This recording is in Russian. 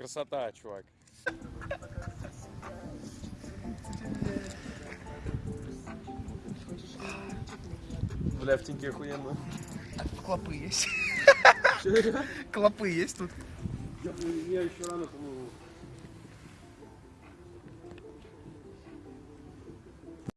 Красота, чувак. Бля, в теньке охуенно. Клопы есть. Клопы есть тут. Я еще рано, по-моему.